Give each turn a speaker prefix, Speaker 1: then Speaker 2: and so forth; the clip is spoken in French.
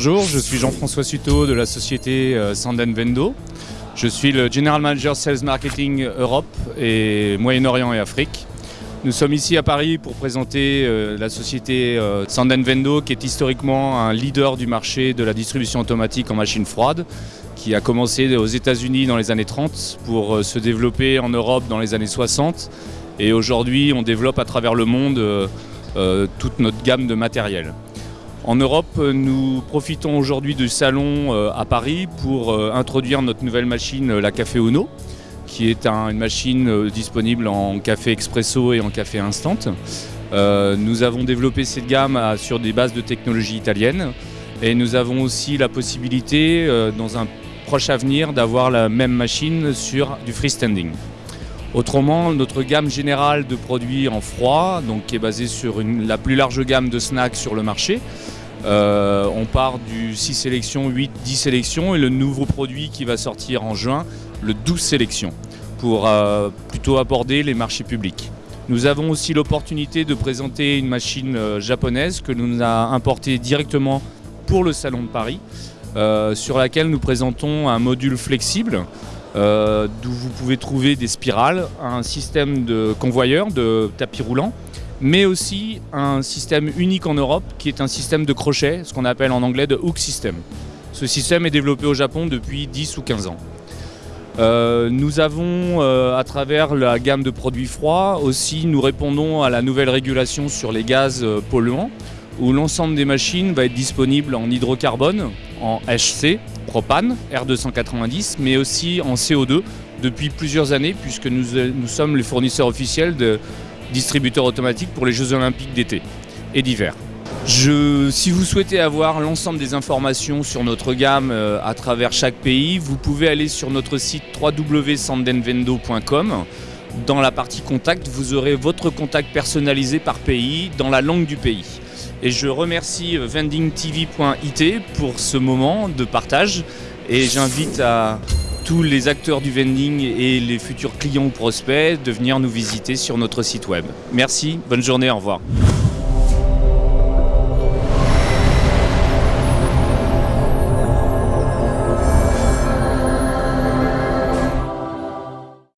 Speaker 1: Bonjour, je suis Jean-François Suto de la société euh, Sanden Vendo. Je suis le General Manager Sales Marketing Europe et Moyen-Orient et Afrique. Nous sommes ici à Paris pour présenter euh, la société euh, Sanden Vendo qui est historiquement un leader du marché de la distribution automatique en machine froide qui a commencé aux États-Unis dans les années 30 pour se développer en Europe dans les années 60 et aujourd'hui on développe à travers le monde toute notre gamme de matériel. En Europe, nous profitons aujourd'hui du salon euh, à Paris pour euh, introduire notre nouvelle machine, euh, la Café Uno, qui est une machine disponible en café expresso et en café instant. nous avons développé cette gamme sur des bases de technologie italienne et nous avons aussi la possibilité, dans un proche avenir, d'avoir la même machine sur du freestanding. Autrement, notre gamme générale de produits en froid, donc qui est basée sur la plus large gamme de snacks sur le marché, euh, on part du 6 sélections, 8, 10 sélections et le nouveau produit qui va sortir en juin, le 12 sélections, pour euh, plutôt aborder les marchés publics. Nous avons aussi l'opportunité de présenter une machine euh, japonaise que nous avons importée directement pour le Salon de Paris, sur laquelle nous présentons un module flexible d'où vous pouvez trouver des spirales, un système de convoyeur, de tapis roulant, mais aussi un système unique en Europe qui est un système de crochet, ce qu'on appelle en anglais de hook system. Ce système est développé au Japon depuis 10 ou 15 ans. Euh, nous avons, euh, à travers la gamme de produits froids, aussi nous répondons à la nouvelle régulation sur les gaz euh, polluants, où l'ensemble des machines va être disponible en hydrocarbone, en HC, propane, R290, mais aussi en CO2 depuis plusieurs années, puisque nous, nous sommes les fournisseurs officiels de, distributeur automatique pour les Jeux Olympiques d'été et d'hiver. si vous souhaitez avoir l'ensemble des informations sur notre gamme euh, à travers chaque pays, vous pouvez aller sur notre site www.sandenvendo.com. Dans la partie contact, vous aurez votre contact personnalisé par pays, dans la langue du pays. Et je remercie euh, vendingtv.it pour ce moment de partage et j'invite à tous les acteurs du vending et les futurs clients ou prospects de venir nous visiter sur notre site web. Merci, bonne journée, au revoir.